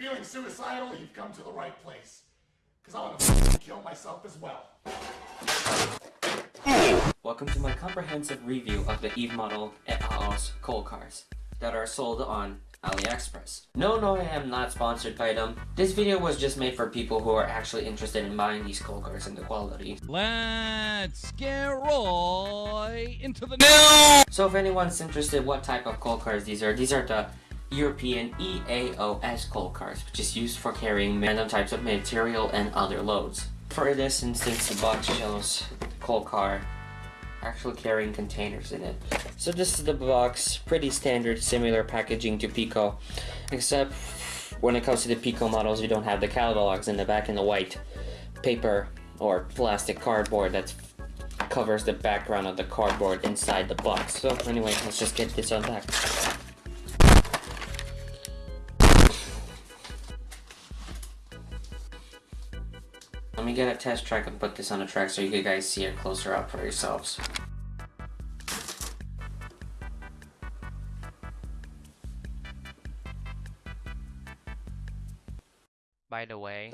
feeling suicidal, you've come to the right place. Cause I wanna kill myself as well. Welcome to my comprehensive review of the Eve model et al.'s coal cars that are sold on AliExpress. No, no, I am not sponsored by them. This video was just made for people who are actually interested in buying these coal cars and the quality. Let's get right into the news! So if anyone's interested what type of coal cars these are, these are the European EAOS coal cars, which is used for carrying random types of material and other loads. For this instance, the box shows the coal car actually carrying containers in it. So this is the box, pretty standard, similar packaging to Piko, except when it comes to the Piko models, you don't have the catalogs in the back in the white paper or plastic cardboard that covers the background of the cardboard inside the box. So anyway, let's just get this unpacked. Let me get a test track and put this on a track so you guys see it closer up for yourselves. By the way,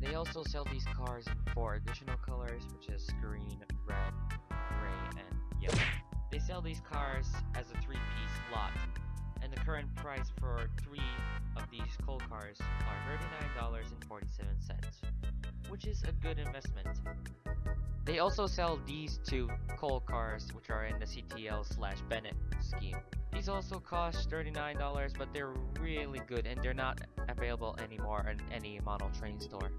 they also sell these cars in four additional colors, which is green, red, gray, and yellow. They sell these cars as a three-piece lot, and the current price for three of these coal cars are $39.47, which is a good investment. They also sell these two coal cars, which are in the CTL slash Bennett scheme. These also cost $39, but they're really good and they're not available anymore in any model train store.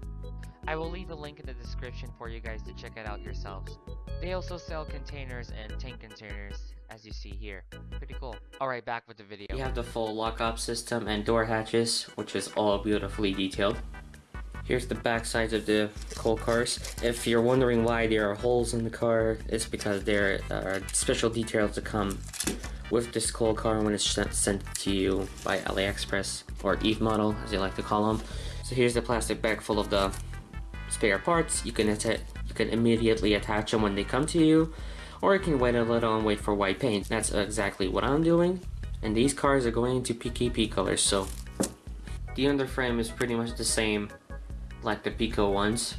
I will leave a link in the description for you guys to check it out yourselves. They also sell containers and tank containers, as you see here. Pretty cool. Alright, back with the video. You have the full lock-up system and door hatches, which is all beautifully detailed. Here's the back sides of the coal cars. If you're wondering why there are holes in the car, it's because there are special details to come with this coal car when it's sent to you by AliExpress or Eve model as they like to call them. So here's the plastic bag full of the spare parts. You can you can immediately attach them when they come to you or you can wait a little and wait for white paint. That's exactly what I'm doing. And these cars are going into PKP colors so the underframe is pretty much the same like the Piko ones.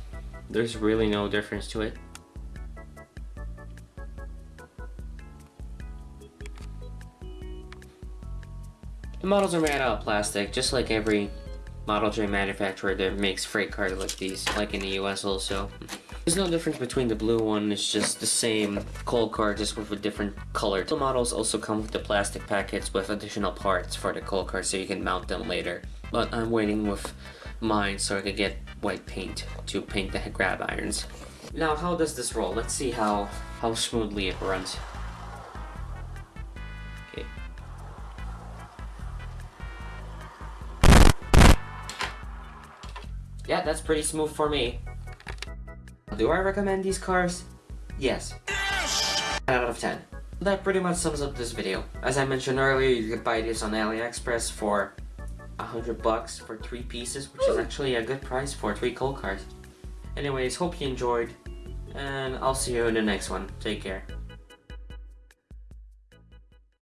There's really no difference to it. The models are made out of plastic, just like every Model J manufacturer that makes freight cars like these, like in the US also. There's no difference between the blue one, it's just the same coal car, just with a different color. The models also come with the plastic packets with additional parts for the coal car so you can mount them later. But I'm waiting with mine so I can get white paint to paint the grab irons. Now how does this roll? Let's see how, how smoothly it runs. Yeah, that's pretty smooth for me. Do I recommend these cars? Yes. 10 out of 10. That pretty much sums up this video. As I mentioned earlier, you can buy this on AliExpress for 100 bucks for three pieces, which is actually a good price for three coal cards. Anyways, hope you enjoyed, and I'll see you in the next one. Take care.